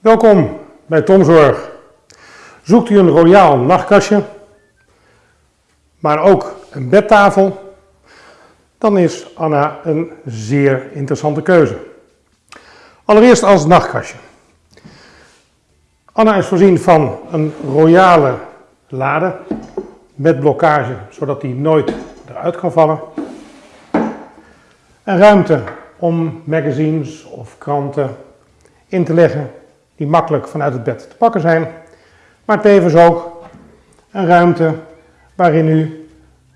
Welkom bij Tomzorg. Zoekt u een royaal nachtkastje, maar ook een bedtafel, dan is Anna een zeer interessante keuze. Allereerst als nachtkastje. Anna is voorzien van een royale lade met blokkage, zodat die nooit eruit kan vallen. Een ruimte om magazines of kranten in te leggen die makkelijk vanuit het bed te pakken zijn, maar tevens ook een ruimte waarin u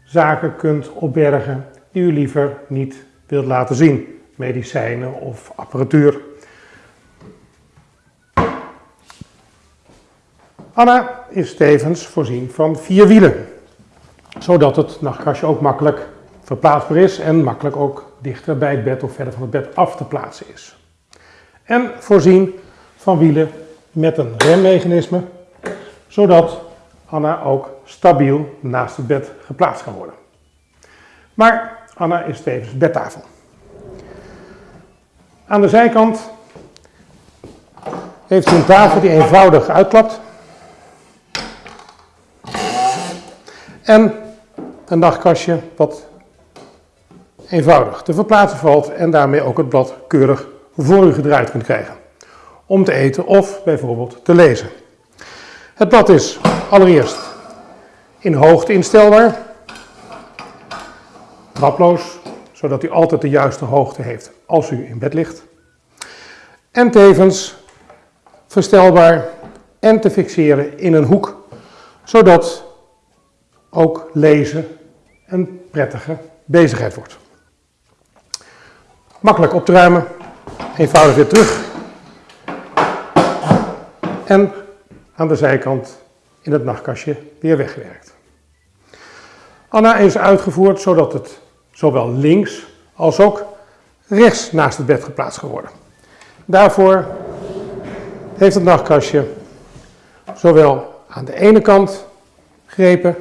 zaken kunt opbergen die u liever niet wilt laten zien, medicijnen of apparatuur. Anna is tevens voorzien van vier wielen, zodat het nachtkastje ook makkelijk verplaatsbaar is en makkelijk ook dichter bij het bed of verder van het bed af te plaatsen is. En voorzien van wielen met een remmechanisme, zodat Anna ook stabiel naast het bed geplaatst kan worden. Maar Anna is tevens bedtafel. Aan de zijkant heeft ze een tafel die eenvoudig uitklapt. En een nachtkastje wat eenvoudig te verplaatsen valt en daarmee ook het blad keurig voor u gedraaid kunt krijgen om te eten of bijvoorbeeld te lezen. Het blad is allereerst in hoogte instelbaar, traploos, zodat u altijd de juiste hoogte heeft als u in bed ligt. En tevens verstelbaar en te fixeren in een hoek, zodat ook lezen een prettige bezigheid wordt. Makkelijk op te ruimen, eenvoudig weer terug en aan de zijkant in het nachtkastje weer weggewerkt. Anna is uitgevoerd zodat het zowel links als ook rechts naast het bed geplaatst kan worden. Daarvoor heeft het nachtkastje zowel aan de ene kant grepen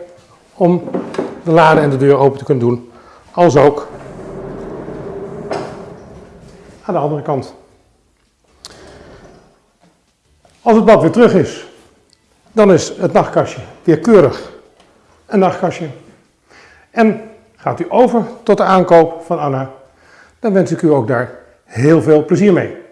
om de lade en de deur open te kunnen doen, als ook aan de andere kant. Als het blad weer terug is, dan is het nachtkastje weer keurig een nachtkastje. En gaat u over tot de aankoop van Anna, dan wens ik u ook daar heel veel plezier mee.